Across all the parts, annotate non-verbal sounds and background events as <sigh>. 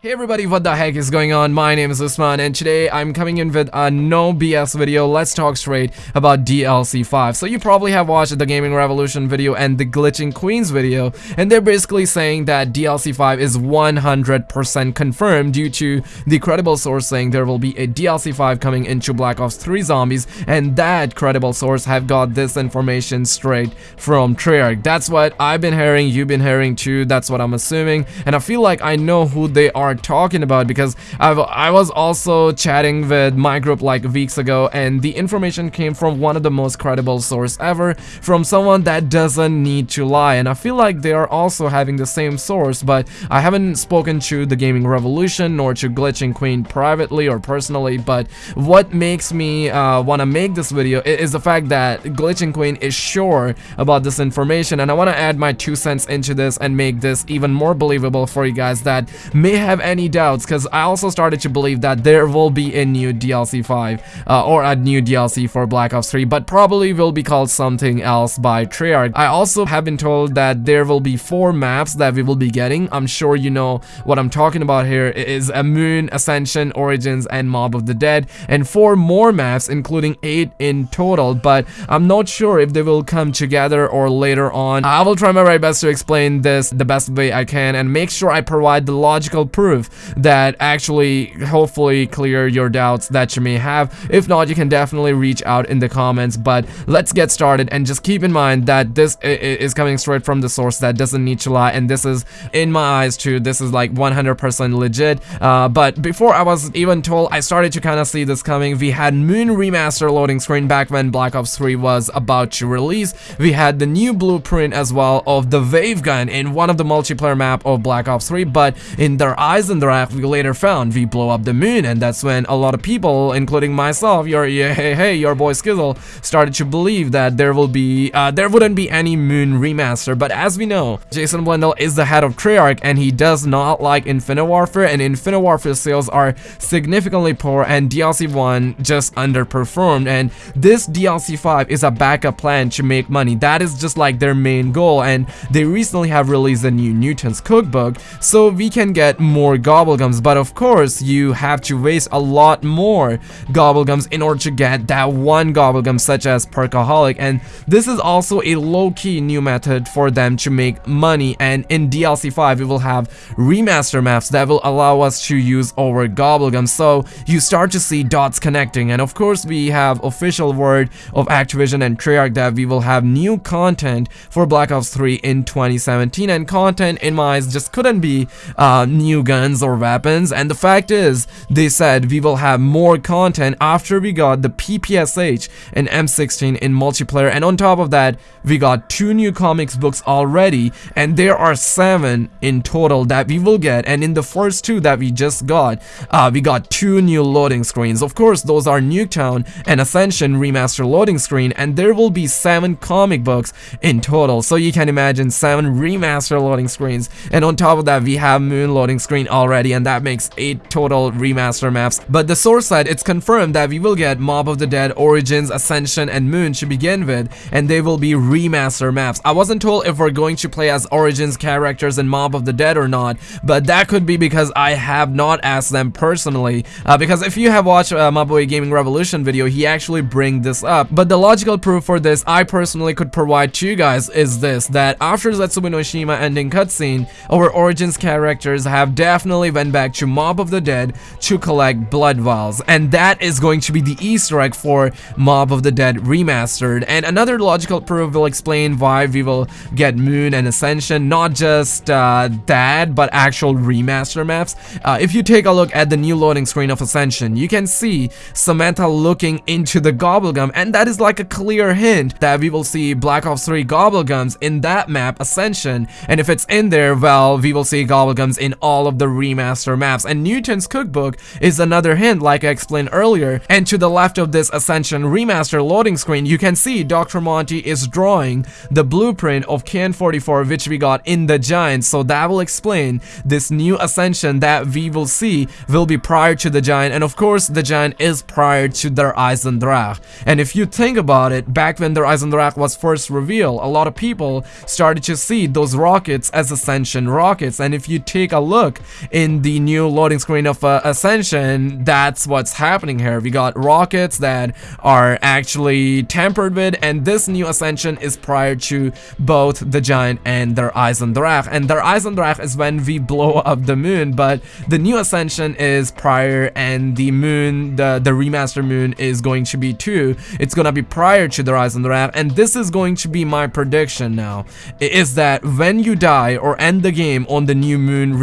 Hey everybody, what the heck is going on? My name is Usman and today I'm coming in with a no BS video. Let's talk straight about DLC 5. So you probably have watched the Gaming Revolution video and the Glitching Queens video and they're basically saying that DLC 5 is 100% confirmed due to the credible source saying there will be a DLC 5 coming into Black Ops 3 Zombies and that credible source have got this information straight from Treyarch. That's what I've been hearing, you've been hearing too, that's what I'm assuming and I feel like I know who they are talking about because I've, I was also chatting with my group like weeks ago and the information came from one of the most credible source ever from someone that doesn't need to lie. And I feel like they are also having the same source but I haven't spoken to the gaming revolution nor to glitching queen privately or personally. But what makes me uh, want to make this video is the fact that glitching queen is sure about this information. And I want to add my two cents into this and make this even more believable for you guys that may have have any doubts because I also started to believe that there will be a new DLC 5 uh, or a new DLC for Black Ops 3 but probably will be called something else by Treyarch. I also have been told that there will be four maps that we will be getting. I'm sure you know what I'm talking about here it is a Moon, Ascension, Origins, and Mob of the Dead and four more maps including eight in total but I'm not sure if they will come together or later on. I will try my very best to explain this the best way I can and make sure I provide the logical proof that actually hopefully clear your doubts that you may have. If not, you can definitely reach out in the comments, but let's get started and just keep in mind that this is coming straight from the source that doesn't need to lie and this is, in my eyes too, this is like 100% legit. Uh, but before I was even told, I started to kind of see this coming. We had Moon Remaster loading screen back when Black Ops 3 was about to release. We had the new blueprint as well of the Wave Gun in one of the multiplayer map of Black Ops 3, but in their eyes Eisendrache we later found we blow up the moon and that's when a lot of people including myself your yeah, hey hey your boy Skizzle started to believe that there will be uh, there wouldn't be any moon remaster. But as we know Jason Blundell is the head of Treyarch and he does not like Infinite Warfare and Infinite Warfare sales are significantly poor and DLC 1 just underperformed. And this DLC 5 is a backup plan to make money. That is just like their main goal and they recently have released a new Newton's cookbook so we can get more more gobblegums but of course you have to waste a lot more gobblegums in order to get that one gobblegum such as perkaholic. And this is also a low-key new method for them to make money. And in DLC 5 we will have remaster maps that will allow us to use our gobblegums. So you start to see dots connecting. And of course we have official word of Activision and Treyarch that we will have new content for Black Ops 3 in 2017 and content in my eyes just couldn't be uh, new guns guns or weapons. And the fact is they said we will have more content after we got the PPSH and M16 in multiplayer. And on top of that we got two new comics books already. And there are seven in total that we will get. And in the first two that we just got uh, we got two new loading screens. Of course those are Nuketown and Ascension remaster loading screen. And there will be seven comic books in total. So you can imagine seven remaster loading screens. And on top of that we have moon loading screen already and that makes 8 total remaster maps. But the source side, it's confirmed that we will get Mob of the Dead, Origins, Ascension, and Moon to begin with, and they will be remaster maps. I wasn't told if we're going to play as Origins characters in Mob of the Dead or not, but that could be because I have not asked them personally. Uh, because if you have watched uh, my boy Gaming Revolution video, he actually bring this up. But the logical proof for this I personally could provide to you guys is this, that after Zetsubou no Shima ending cutscene, our Origins characters have definitely definitely went back to Mob of the Dead to collect blood vials. And that is going to be the easter egg for Mob of the Dead remastered. And another logical proof will explain why we will get Moon and Ascension not just uh, that but actual remaster maps. Uh, if you take a look at the new loading screen of Ascension you can see Samantha looking into the Gobblegum and that is like a clear hint that we will see Black Ops 3 Gobblegums in that map Ascension. And if it's in there well we will see Gobblegums in all of the remaster maps. And Newton's cookbook is another hint like I explained earlier. And to the left of this Ascension remaster loading screen you can see Dr. Monty is drawing the blueprint of KN44, which we got in the Giant so that will explain this new Ascension that we will see will be prior to the Giant. And of course the Giant is prior to Der Eisendrache and if you think about it back when Der Eisendrache was first revealed a lot of people started to see those rockets as Ascension rockets. And if you take a look in the new loading screen of uh, Ascension, that's what's happening here. We got rockets that are actually tampered with, and this new Ascension is prior to both the Giant and Der Eisendrache. And Der Eisendrache is when we blow <laughs> up the moon, but the new Ascension is prior, and the moon, the, the remaster moon, is going to be too. It's gonna be prior to the Eisendrache, and this is going to be my prediction now, is that when you die or end the game on the new moon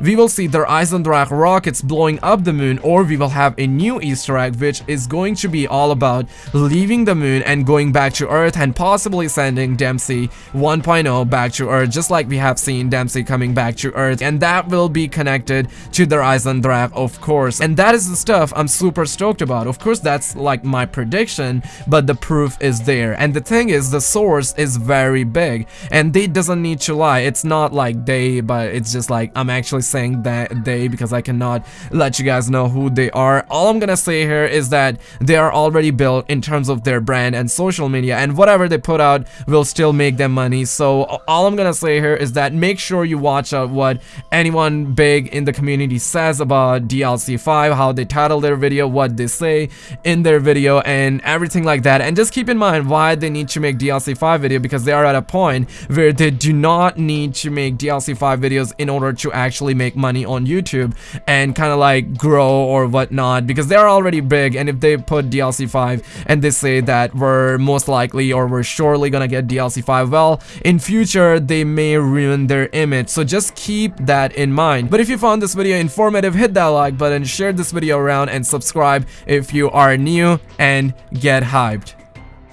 we will see Der Eisendrache rockets blowing up the moon, or we will have a new Easter egg, which is going to be all about leaving the moon and going back to Earth and possibly sending Dempsey 1.0 back to Earth, just like we have seen Dempsey coming back to Earth, and that will be connected to Der Eisendrache, of course. And that is the stuff I'm super stoked about. Of course, that's like my prediction, but the proof is there. And the thing is, the source is very big, and they doesn't need to lie. It's not like they, but it's just like I'm actually saying that they because I cannot let you guys know who they are. All I'm gonna say here is that they are already built in terms of their brand and social media, and whatever they put out will still make them money. So all I'm gonna say here is that make sure you watch out what anyone big in the community says about DLC 5, how they title their video, what they say in their video, and everything like that. And just keep in mind why they need to make DLC 5 video because they are at a point where they do not need to make DLC 5 videos in order to actually make money on YouTube and kind of like grow or whatnot because they're already big and if they put DLC 5 and they say that we're most likely or we're surely gonna get DLC 5 well in future they may ruin their image. So just keep that in mind. But if you found this video informative hit that like button share this video around and subscribe if you are new and get hyped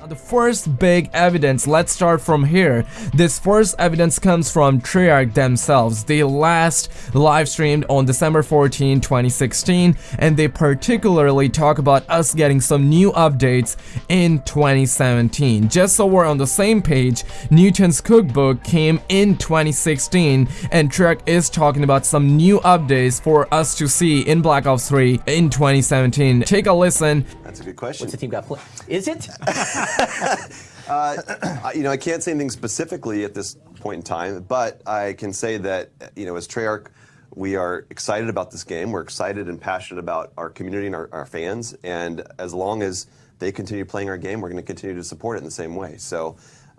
the first big evidence, let's start from here. This first evidence comes from Treyarch themselves. They last live streamed on December 14, 2016, and they particularly talk about us getting some new updates in 2017. Just so we're on the same page, Newton's Cookbook came in 2016, and Treyarch is talking about some new updates for us to see in Black Ops 3 in 2017. Take a listen. That's a good question. What's the team got play? Is it? <laughs> uh, you know, I can't say anything specifically at this point in time, but I can say that, you know, as Treyarch, we are excited about this game. We're excited and passionate about our community and our, our fans. And as long as they continue playing our game, we're going to continue to support it in the same way. So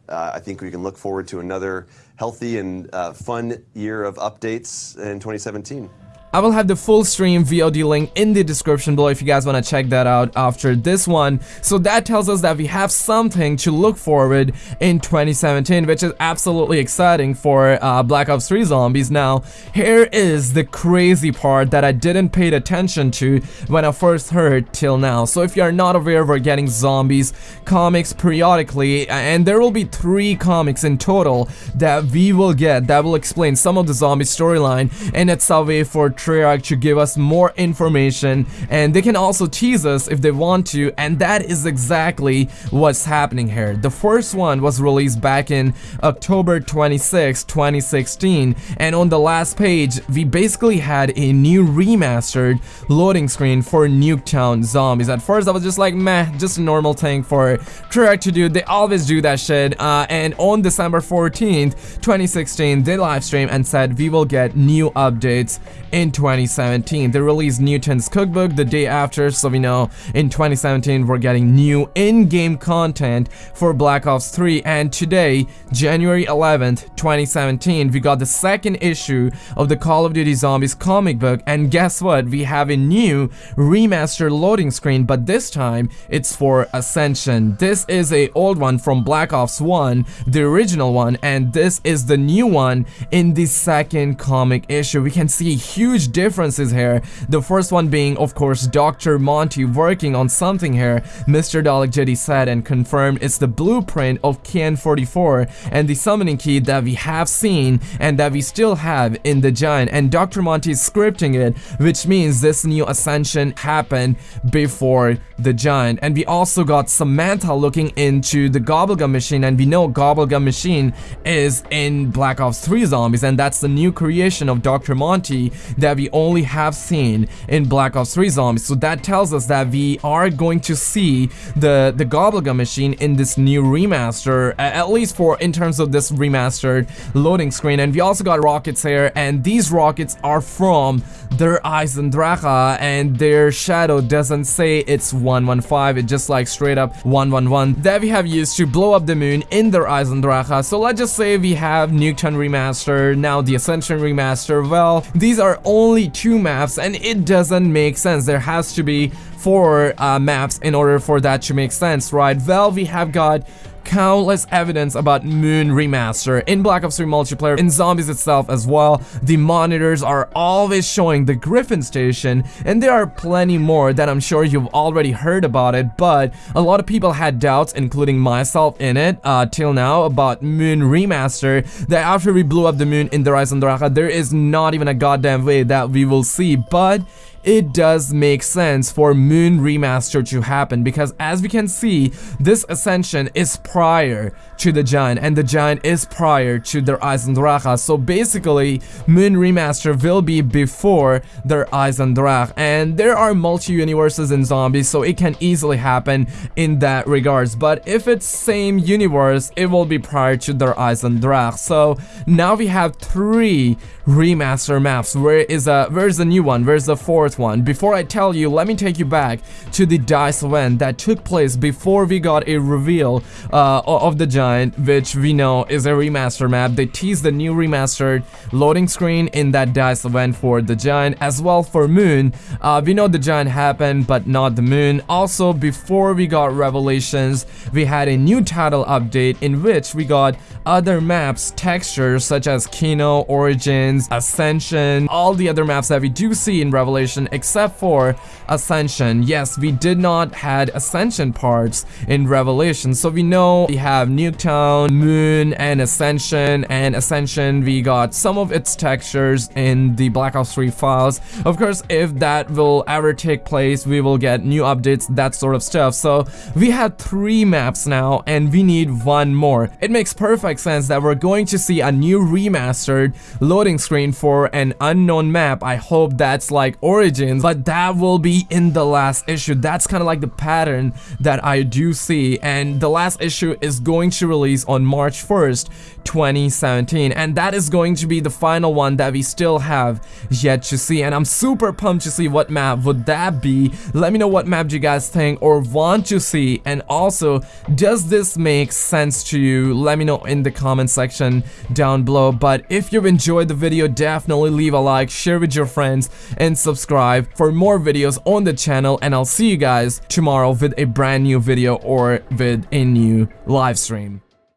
uh, I think we can look forward to another healthy and uh, fun year of updates in 2017. I will have the full stream VOD link in the description below if you guys want to check that out after this one. So that tells us that we have something to look forward in 2017, which is absolutely exciting for uh, Black Ops 3 Zombies. Now, here is the crazy part that I didn't pay attention to when I first heard till now. So if you are not aware, we're getting Zombies comics periodically, and there will be three comics in total that we will get that will explain some of the zombie storyline, and it's a way for Treyarch to give us more information and they can also tease us if they want to and that is exactly what's happening here. The first one was released back in October 26, 2016 and on the last page we basically had a new remastered loading screen for Nuketown Zombies. At first I was just like meh, just a normal thing for Treyarch to do. They always do that shit uh, and on December 14th, 2016 they live streamed and said we will get new updates in 2017. They released Newton's Cookbook the day after, so we know in 2017 we're getting new in-game content for Black Ops 3 and today, January 11th, 2017, we got the second issue of the Call of Duty Zombies comic book and guess what? We have a new remastered loading screen but this time it's for Ascension. This is a old one from Black Ops 1, the original one and this is the new one in the second comic issue. We can see a huge huge differences here. The first one being, of course, Dr. Monty working on something here. MrDalekJD said and confirmed it's the blueprint of KN44 and the summoning key that we have seen and that we still have in the Giant. And Dr. Monty is scripting it, which means this new ascension happened before the Giant. And we also got Samantha looking into the Gobblegum machine and we know Gobblegum machine is in Black Ops 3 Zombies and that's the new creation of Dr. Monty that that we only have seen in Black Ops 3 Zombies. So that tells us that we are going to see the the Gobblegum machine in this new remaster, at least for in terms of this remastered loading screen. And we also got rockets here, and these rockets are from Der Eisendrache, and their shadow doesn't say it's 115. It just like straight up 111 that we have used to blow up the moon in their eyes and Eisendrache. So let's just say we have Nuketown remaster, now the Ascension remaster. Well, these are only two maps, and it doesn't make sense. There has to be four uh, maps in order for that to make sense, right? Well, we have got countless evidence about Moon Remaster in Black Ops 3 multiplayer, in Zombies itself as well. The monitors are always showing the Griffin Station, and there are plenty more that I'm sure you've already heard about it, but a lot of people had doubts, including myself in it, uh, till now, about Moon Remaster, that after we blew up the moon in the Eisendrache, there is not even a goddamn way that we will see, but it does make sense for Moon Remaster to happen because as we can see, this Ascension is prior to the Giant and the Giant is prior to Der Eisendrache. So basically, Moon Remaster will be before Der Eisendrache and there are multi-universes in Zombies so it can easily happen in that regards. But if it's same universe, it will be prior to Der Eisendrache. So now we have three remaster maps. Where is a where's the new one? Where's the fourth one? Before I tell you, let me take you back to the DICE event that took place before we got a reveal uh, of the Giant, which we know is a remaster map. They teased the new remastered loading screen in that DICE event for the Giant, as well for Moon. Uh, we know the Giant happened, but not the Moon. Also, before we got Revelations, we had a new title update in which we got other maps, textures such as Kino, Origins, Ascension, all the other maps that we do see in Except for Ascension. Yes, we did not had Ascension parts in Revelation, so we know we have Nuketown, Moon, and Ascension, and Ascension we got some of its textures in the Black Ops 3 files. Of course, if that will ever take place, we will get new updates, that sort of stuff. So we have three maps now, and we need one more. It makes perfect sense that we're going to see a new remastered loading screen for an unknown map. I hope that's like Origins, but that will be in the last issue. That's kind of like the pattern that I do see. And the last issue is going to release on March 1st, 2017. And that is going to be the final one that we still have yet to see. And I'm super pumped to see what map would that be. Let me know what map you guys think or want to see. And also, does this make sense to you? Let me know in the comment section down below. But if you've enjoyed the video, video, definitely leave a like, share with your friends, and subscribe for more videos on the channel. And I'll see you guys tomorrow with a brand new video or with a new live stream.